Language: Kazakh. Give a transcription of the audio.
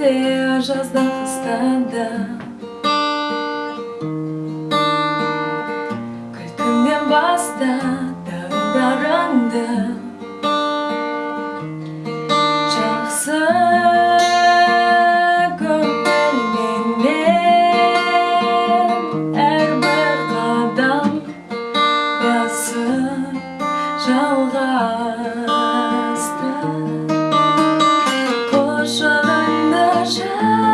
жазда қыста күннен баста тағдырыңды жақсы көп білмеген әрбір қадам басып жалған now